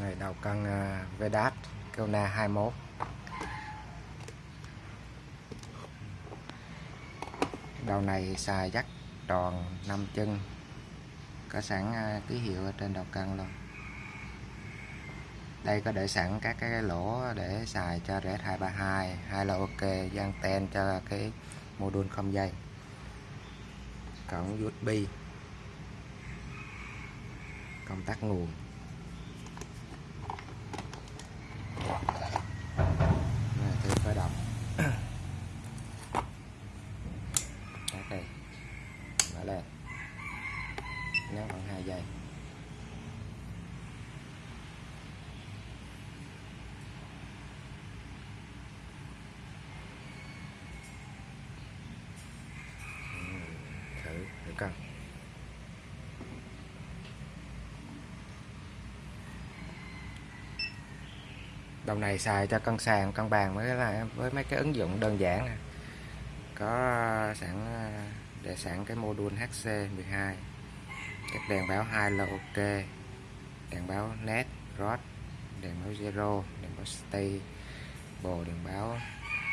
này đầu cân uh, à, Vedat Kona 21 đầu này xài dắt tròn 5 chân. Có sẵn uh, ký hiệu ở trên đầu cân luôn. Đây có để sẵn các cái lỗ để xài cho rẽ 232 hay là ok gian ten cho cái module không dây. Cổng USB công tắc nguồn Này, thử khởi động Tắt đây mở lên nhấn bằng hai giây thử thử này xài cho cân sàn, cân bàn mới là với mấy cái ứng dụng đơn giản này có ờ, sẵn ờ, để sẵn cái module HC12 các đèn báo hai là ok. Đèn báo net rod, đèn báo zero, đèn báo stay, bộ đèn báo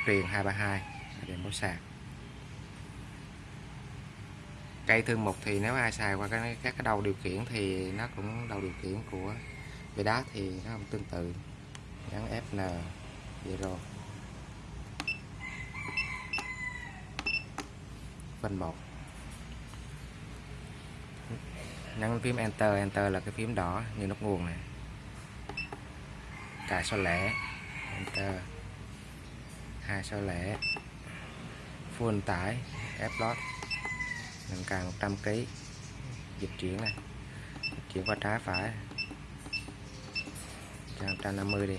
truyền 232 đèn báo sạc cây thương mục thì nếu ai xài qua cái các cái đầu điều khiển thì nó cũng đầu điều khiển của về đá thì nó cũng tương tự. Nhấn Fn vậy rồi. Phần 1 nhấn phím enter enter là cái phím đỏ như nút nguồn này cài số lẻ, enter. Hai số lẻ. Full tải, F load nâng càng 100 kg dịch chuyển này. Dịch chuyển qua trái phải. Cho 150 đi.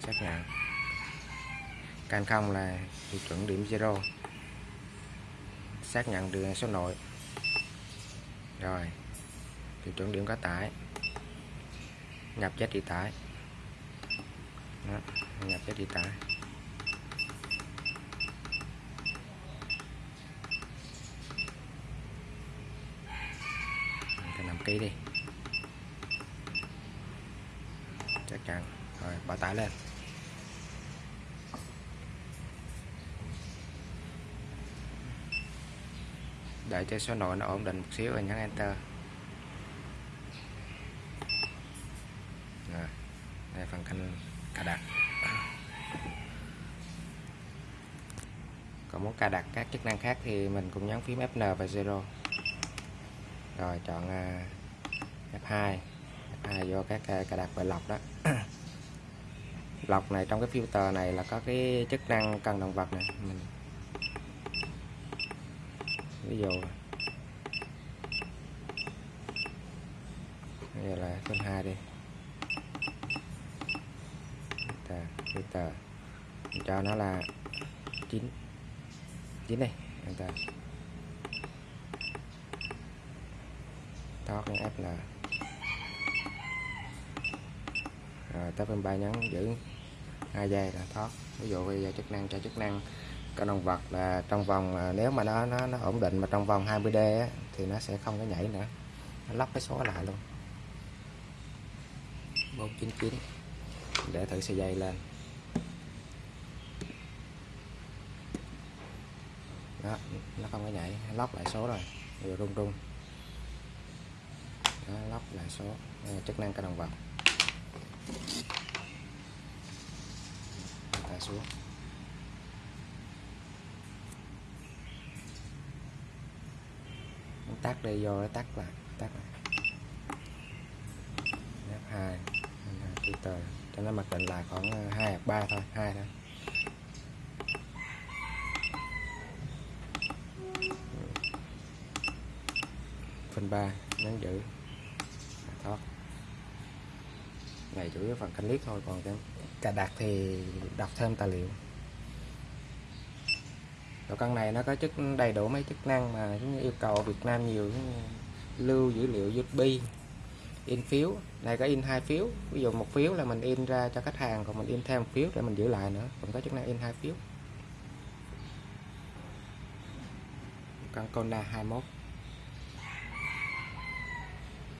Xác nhận. Can không là tiêu chuẩn điểm zero. Xác nhận đường số nội. Rồi. Tiêu chuẩn điểm có tải. Nhập giá trị tải. Đó, nhập giá trị tải. Cái đi. Chắc chắn. Rồi bỏ tải lên. Để cho số nội nó ổn định một xíu rồi nhấn enter. Rồi, đây phần canh cài đặt còn muốn cài đặt các chức năng khác thì mình cũng nhấn phím Fn và zero rồi, chọn à, F2 F2 vô các à, cài đặt và lọc đó. Lọc này trong cái filter này là có cái chức năng cần động vật này mình ví dụ, bây giờ là phân 2 đi. Filter filter. Mình cho nó là 9 9 này enter thoát F là rồi tới bên ba nhấn giữ hai giây là thoát ví dụ bây giờ chức năng cho chức năng con động vật là trong vòng à, nếu mà nó nó, nó ổn định mà trong vòng 20D á, thì nó sẽ không có nhảy nữa. Nó lắp cái số lại luôn. 499 để thử sợi dây lên. Đó nó không có nhảy lóc lại số rồi. Rồi rung rung nó lóc lại số Đây là chức năng cái đồng vật ta xuống. Tắt đi, vô tắt lại tắt lại. F2 filter cho nó mặc định là khoảng ờ, 2 hoặc 3 thôi 2 thôi. Phần 3 nhấn giữ thoát này chủ yếu phần canh liếc thôi, còn cái cài đặt thì đọc thêm tài liệu. Rồi con này nó có chức, đầy đủ mấy chức năng mà như yêu cầu Việt Nam nhiều lưu dữ liệu USB in phiếu này có in hai phiếu, ví dụ một phiếu là mình in ra cho khách hàng, còn mình in thêm một phiếu để mình giữ lại nữa, còn có chức năng in hai phiếu. Con Kona 21